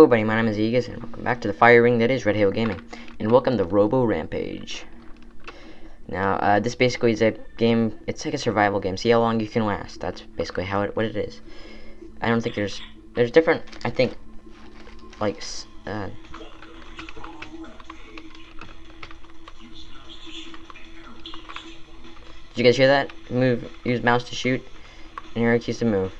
Hello everybody, my name is Aegis, and welcome back to the fire ring that is Red Halo Gaming. And welcome to Robo Rampage. Now, uh, this basically is a game, it's like a survival game. See how long you can last. That's basically how it, what it is. I don't think there's, there's different, I think, like, uh, Did you guys hear that? Move, use mouse to shoot, and arrow keys to move.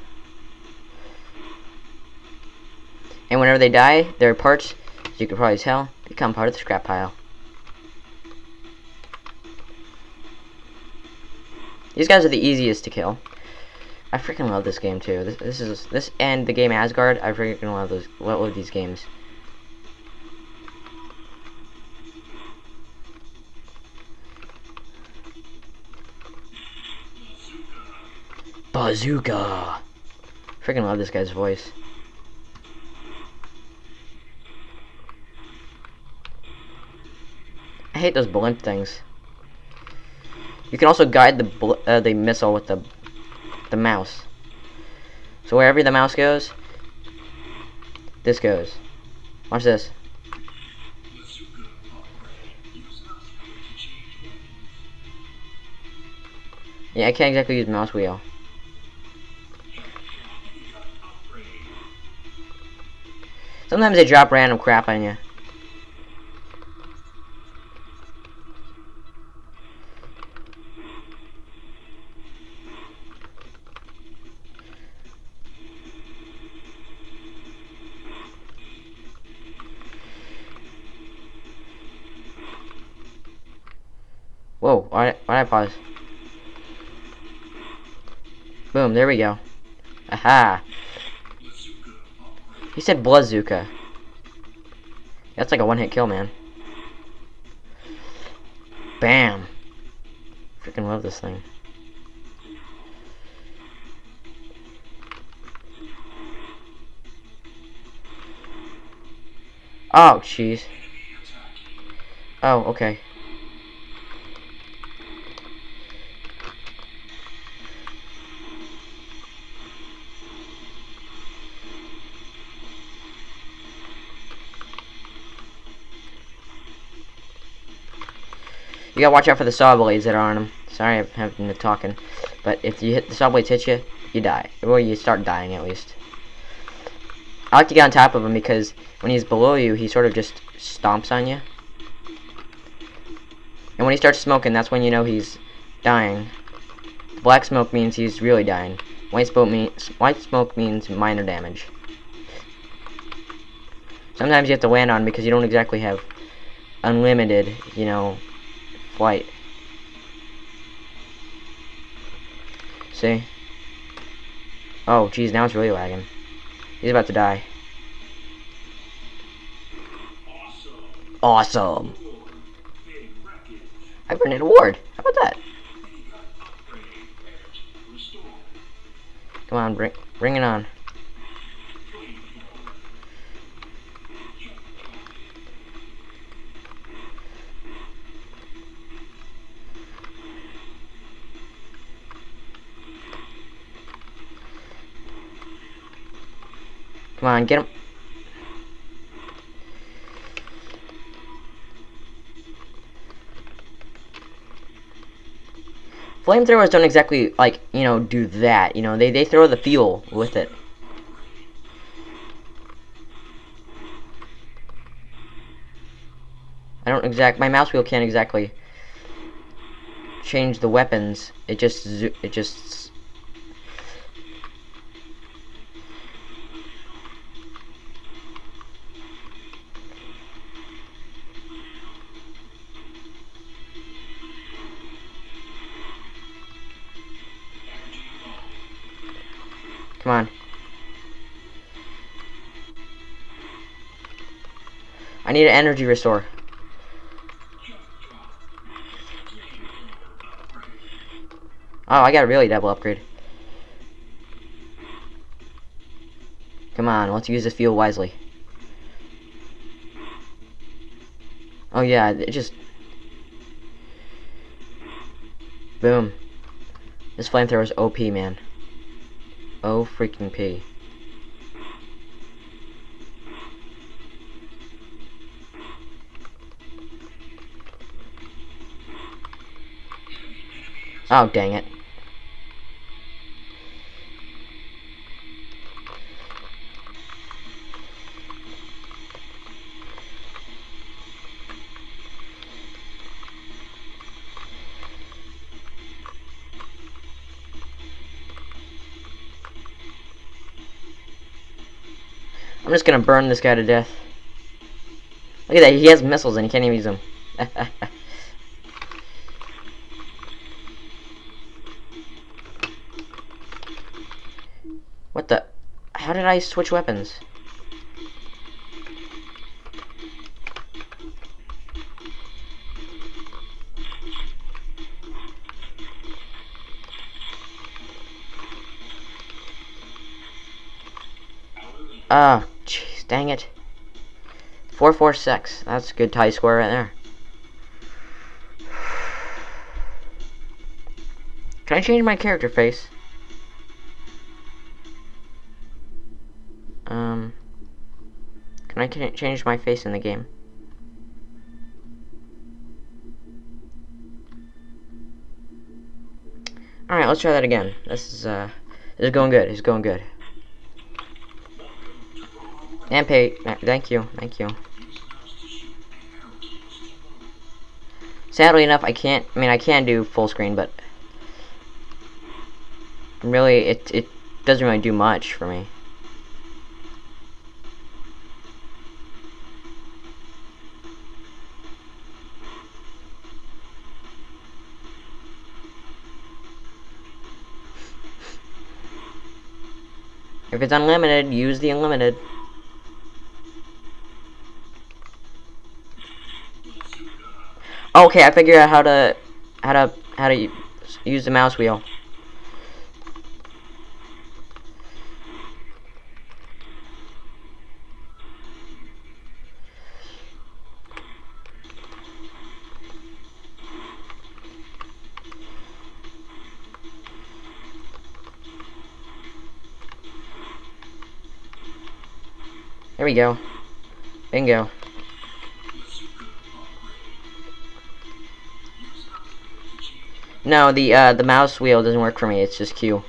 And whenever they die, their parts, as you can probably tell, become part of the scrap pile. These guys are the easiest to kill. I freaking love this game too. This, this is this and the game Asgard. I freaking love those. Love these games. Bazooka. Freaking love this guy's voice. I hate those blimp things. You can also guide the uh, the missile with the the mouse. So wherever the mouse goes, this goes. Watch this. Yeah, I can't exactly use mouse wheel. Sometimes they drop random crap on you. Whoa, why, why I pause? Boom, there we go. Aha! He said Blazooka. That's like a one-hit kill, man. Bam! Freaking love this thing. Oh, jeez. Oh, okay. You gotta watch out for the saw blades that are on them. Sorry, I'm having the talking. But if you hit the saw blades hit you, you die. Or you start dying, at least. I like to get on top of him because when he's below you, he sort of just stomps on you. And when he starts smoking, that's when you know he's dying. The black smoke means he's really dying. White smoke means white smoke means minor damage. Sometimes you have to land on because you don't exactly have unlimited, you know, flight. See? Oh, geez, now it's really lagging. He's about to die. Awesome. I earned an award. How about that? Come on, bring, bring it on. Come on, get him. Flamethrowers don't exactly, like, you know, do that. You know, they, they throw the fuel with it. I don't exact, my mouse wheel can't exactly change the weapons. It just, it just Come on. I need an energy restore. Oh, I got a really double upgrade. Come on, let's use this fuel wisely. Oh yeah, it just... Boom. This flamethrower is OP, man. Oh freaking P. Oh, dang it. I'm just gonna burn this guy to death. Look at that, he has missiles and he can't even use them. what the? How did I switch weapons? Ah, dang it. 446. That's a good tie score right there. Can I change my character face? Um, can I change my face in the game? Alright, let's try that again. This is, uh, this is going good. It's going good. And pay. Thank you. Thank you. Sadly enough, I can't. I mean, I can do full screen, but really, it it doesn't really do much for me. If it's unlimited, use the unlimited. Okay, I figured out how to how to how to use the mouse wheel. There we go. Bingo. No, the uh, the mouse wheel doesn't work for me. It's just Q.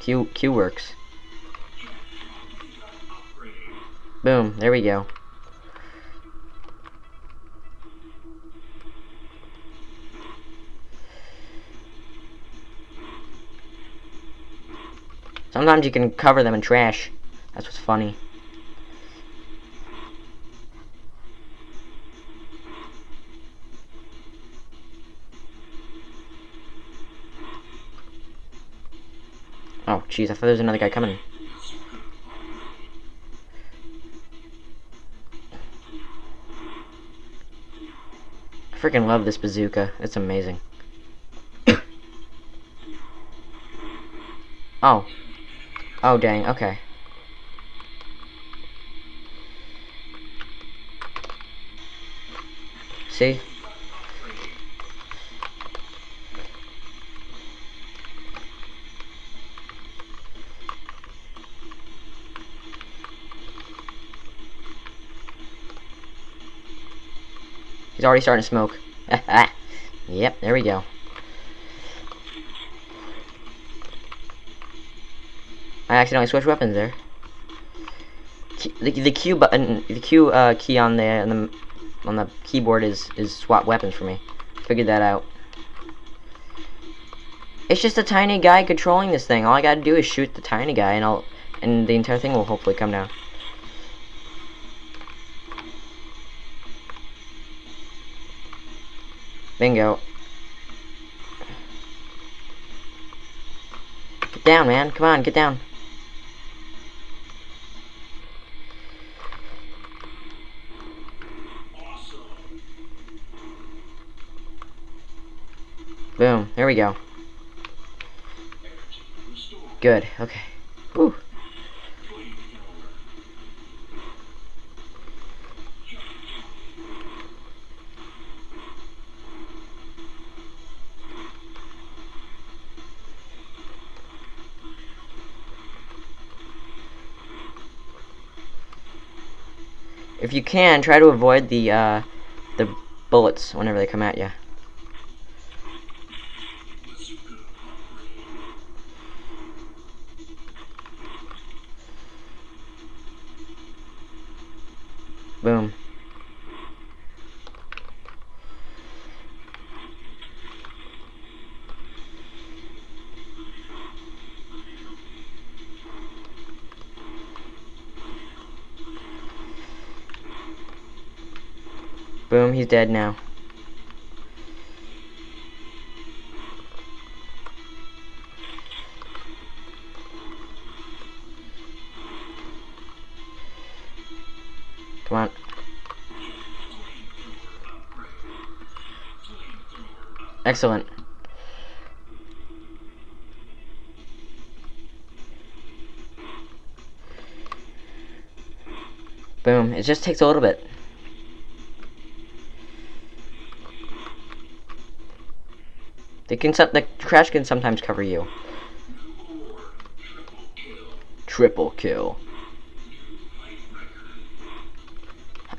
Q Q works. Boom. There we go. Sometimes you can cover them in trash. That's what's funny. Oh, jeez, I thought there was another guy coming. I freaking love this bazooka. It's amazing. oh. Oh, dang, okay. See? Already starting to smoke. yep, there we go. I accidentally switched weapons there. The, the Q button, the Q uh, key on the, on the on the keyboard is is swap weapons for me. Figured that out. It's just a tiny guy controlling this thing. All I gotta do is shoot the tiny guy, and I'll and the entire thing will hopefully come down. Bingo. Get down, man. Come on, get down. Boom. There we go. Good. Okay. Whew. You can, try to avoid the, uh, the bullets whenever they come at you. Boom, he's dead now. Come on. Excellent. Boom. It just takes a little bit. They can the crash can sometimes cover you. Triple kill.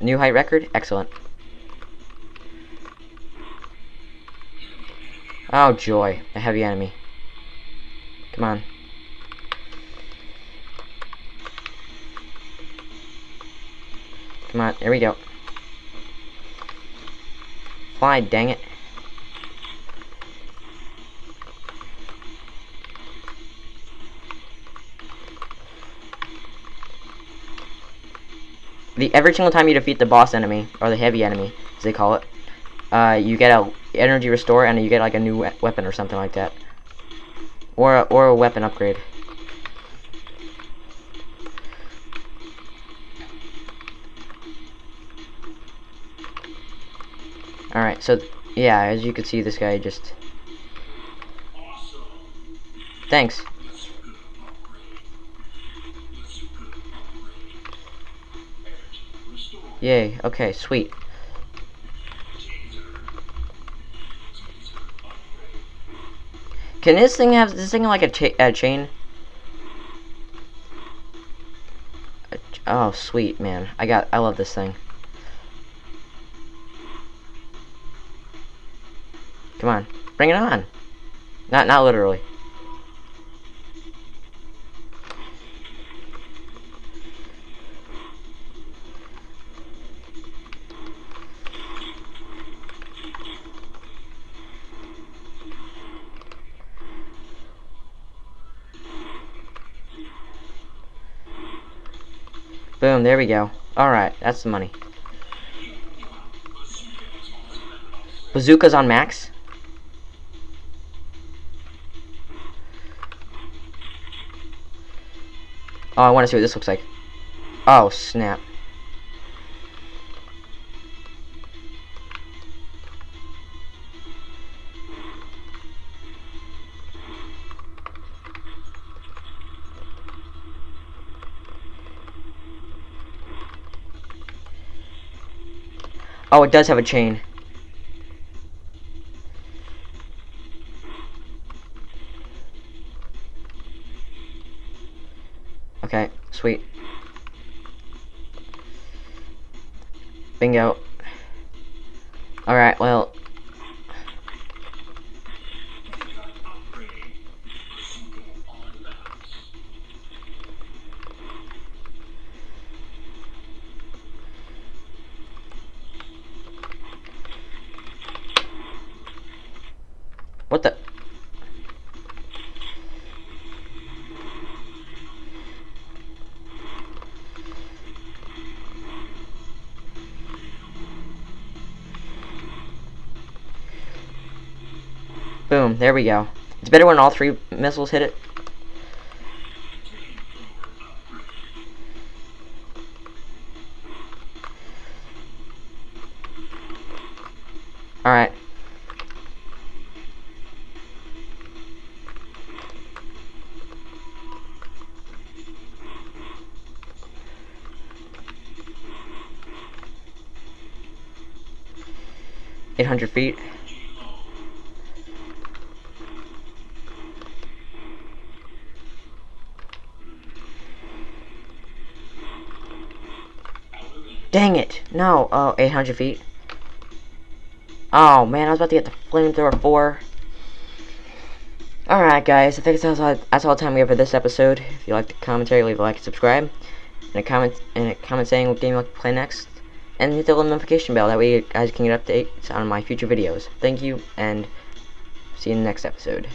New height record? Excellent. Oh joy, a heavy enemy. Come on. Come on, there we go. Fly, dang it. Every single time you defeat the boss enemy or the heavy enemy, as they call it, uh, you get a energy restore and you get like a new we weapon or something like that, or a, or a weapon upgrade. Alright, so, yeah, as you can see, this guy just... Thanks. Yay, okay, sweet. Can this thing have this thing like a, cha a chain? Oh, sweet, man. I got, I love this thing. Come on. Bring it on. Not not literally. Boom, there we go. Alright, that's the money. Bazooka's on max? Oh, I want to see what this looks like. Oh, snap. Oh, it does have a chain. Okay, sweet. Bingo. Alright, well. What the? Boom, there we go. It's better when all three missiles hit it. 800 feet. Dang it! No! Oh, 800 feet. Oh, man, I was about to get the flamethrower 4. Alright, guys, I think that's all, that's all the time we have for this episode. If you liked the commentary, leave a like and subscribe. And a comment, and a comment saying what game you like to play next. And hit the little notification bell, that way you guys can get updates on my future videos. Thank you, and see you in the next episode.